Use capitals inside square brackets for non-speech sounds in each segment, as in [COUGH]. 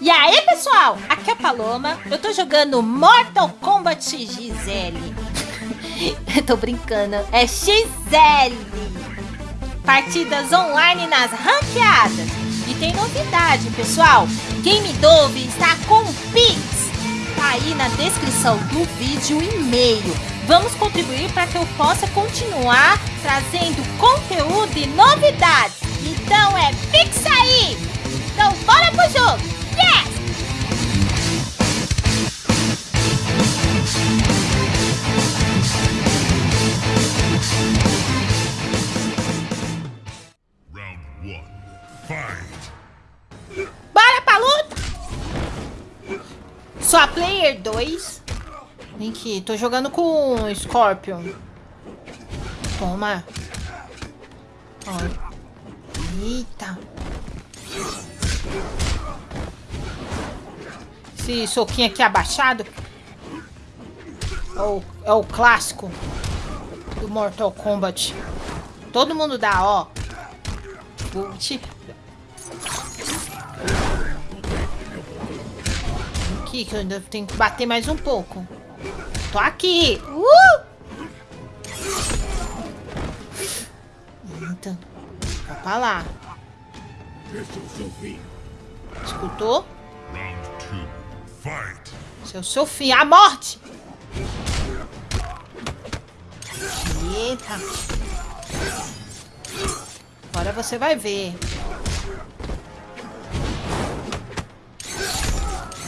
E aí, pessoal? Aqui é a Paloma. Eu tô jogando Mortal Kombat XL. [LAUGHS] tô brincando. É XL. Partidas online nas ranqueadas. E tem novidade, pessoal. Game Dove está com Pix. Tá aí na descrição do vídeo e-mail. Vamos contribuir para que eu possa continuar trazendo conteúdo e novidades. Então é Pix aí! Então bora pro jogo! Yes! Bora pra luta! Só player 2. Vem aqui, tô jogando com Scorpion. Toma. Ó. Eita. Esse soquinho aqui abaixado. É o, é o clássico do Mortal Kombat. Todo mundo dá, ó. Aqui, que eu ainda tenho que bater mais um pouco. Tô aqui. Uh! Então, vai pra lá. Escutou? Esse é seu fim. A morte! Eita. Agora você vai ver.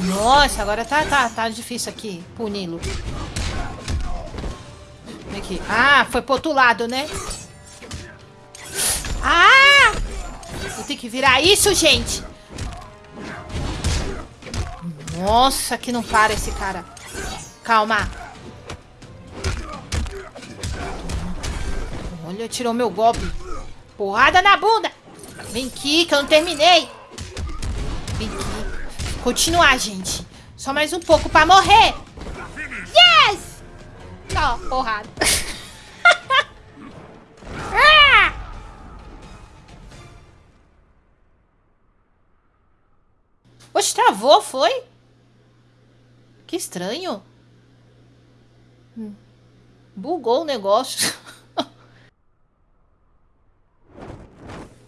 Nossa, agora tá, tá, tá difícil aqui, puni-lo. Aqui. Ah, foi pro outro lado, né? Ah! Eu tenho que virar isso, gente! Nossa, que não para esse cara. Calma. Olha, tirou meu golpe. Porrada na bunda. Vem aqui, que eu não terminei. Vem aqui. Continuar, gente. Só mais um pouco pra morrer. Yes! Ó, porrada. [LAUGHS] Oxe, travou, foi? Que estranho. Hum. Bugou o negócio. [LAUGHS]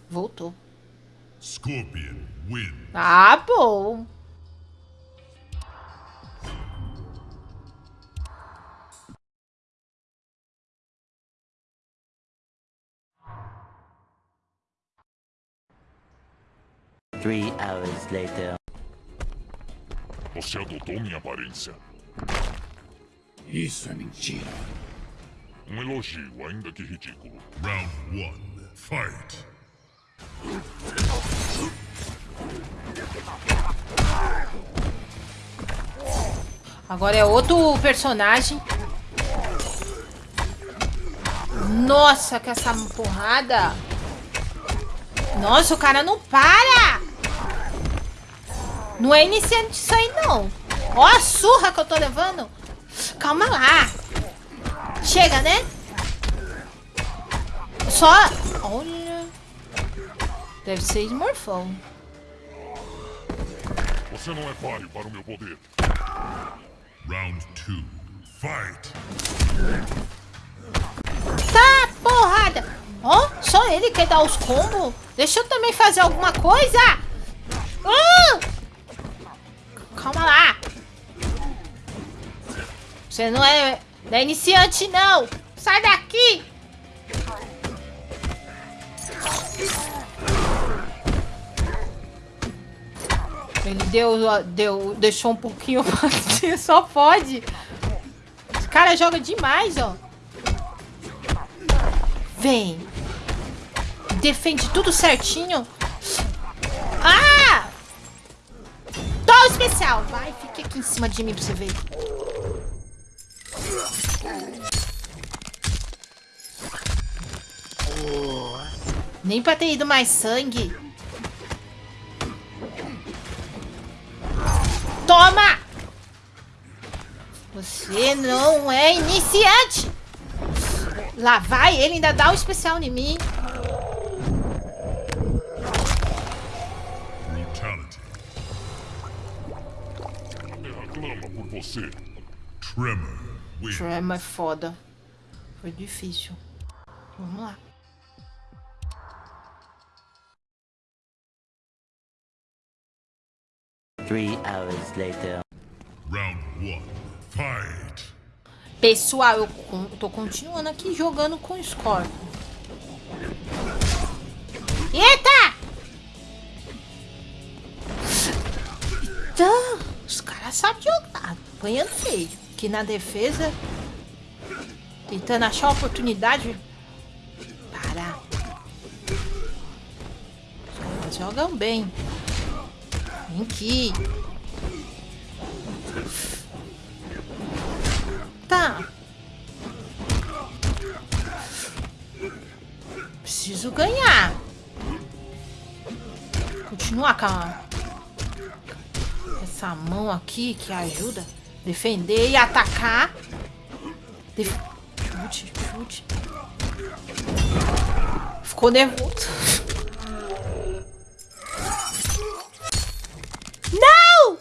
Voltou. Scorpion win. Ah, bom. Three hours later. Você adotou minha aparência. Isso é mentira. Um elogio, ainda que ridículo. Round 1. Fight! Agora é outro personagem. Nossa, que essa porrada. Nossa, o cara não para. Não é iniciante isso aí, não. Ó a surra que eu tô levando. Calma lá. Chega, né? Só... Olha... Deve ser esmorfão. Você não é páreo para o meu poder. Round 2. Fight! Tá, porrada! Ó, oh, só ele quer dar os combos? Deixa eu também fazer alguma coisa! Uh! Calma lá! Você não é, não é iniciante, não! Sai daqui! Ele deu, deu, deixou um pouquinho pra [LAUGHS] só pode. Esse cara joga demais, ó. Vem. Defende tudo certinho. Ah! Tô especial. Vai, fique aqui em cima de mim pra você ver. Nem pra ter ido mais sangue. Toma! Você não é iniciante! Lá vai, ele ainda dá um especial em mim. Você. Tremor wins. Tremor é foda. Foi difícil. Vamos lá. Three hours later. Round one. Fight. Pessoal, eu tô continuando aqui jogando com o Scorpion. Jogar. Apanhando feio. Aqui na defesa. Tentando achar uma oportunidade. Para. Jogam bem. Vem aqui. Tá. Preciso ganhar. Continuar com a- essa mão aqui que ajuda defender e atacar. Def... Chute, chute. Ficou nervoso. Não!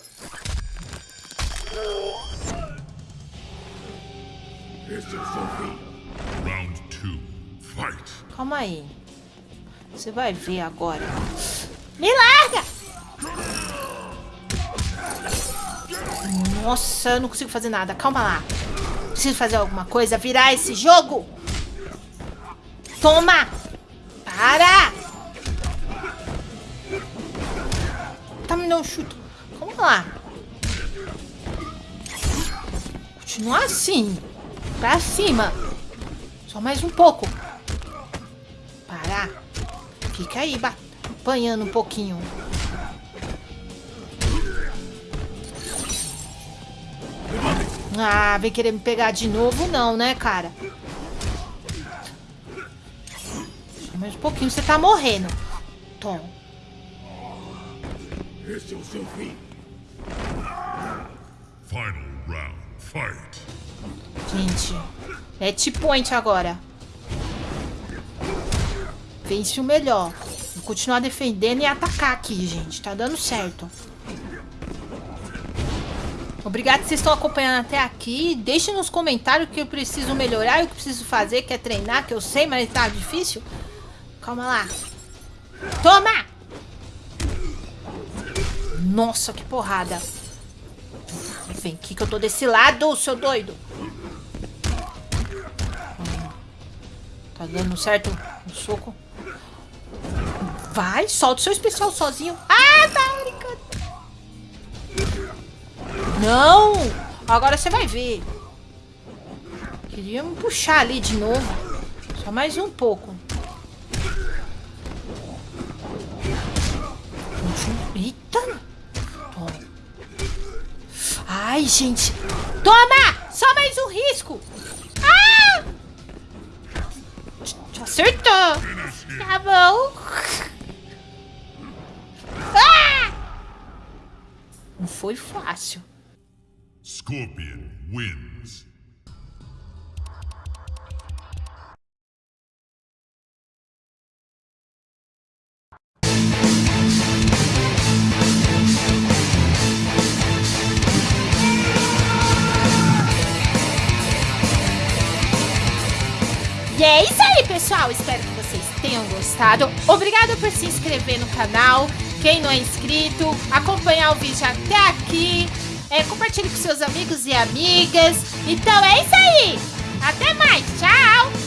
Fight. Calma aí. Você vai ver agora. Me larga! Nossa, eu não consigo fazer nada. Calma lá. Preciso fazer alguma coisa. Virar esse jogo. Toma! Para! Tá me dando um chute. Calma lá. Continuar assim. Pra cima. Só mais um pouco. Parar. Fica aí, apanhando um pouquinho. Ah, vem querer me pegar de novo não, né, cara? Só mais um pouquinho, você tá morrendo. Tom. Final round. Fight. Gente, match point agora. Vence o melhor. Vou continuar defendendo e atacar aqui, gente. Tá dando certo. Obrigado que vocês estão acompanhando até aqui. Deixe nos comentários o que eu preciso melhorar e o que eu preciso fazer, que é treinar, que eu sei, mas tá difícil. Calma lá. Toma! Nossa, que porrada. Vem aqui que eu tô desse lado, seu doido. Tá dando certo o soco. Vai, solta o seu especial sozinho. Ah, tá. Não! Agora você vai ver. Queria me puxar ali de novo. Só mais um pouco. Eita! Toma. Ai, gente. Toma! Só mais um risco. Ah! Acertou. Tá bom. Ah! Não foi fácil. Scorpion wins. E é isso aí, pessoal. Espero que vocês tenham gostado. Obrigada por se inscrever no canal. Quem não é inscrito, acompanhar o vídeo até aqui. É, compartilhe com seus amigos e amigas. Então é isso aí. Até mais. Tchau.